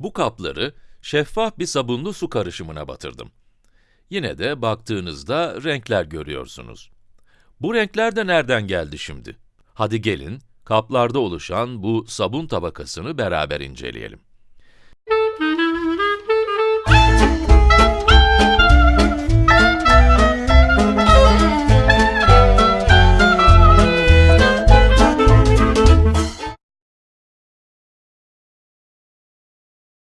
Bu kapları şeffaf bir sabunlu su karışımına batırdım. Yine de baktığınızda renkler görüyorsunuz. Bu renkler de nereden geldi şimdi? Hadi gelin, kaplarda oluşan bu sabun tabakasını beraber inceleyelim.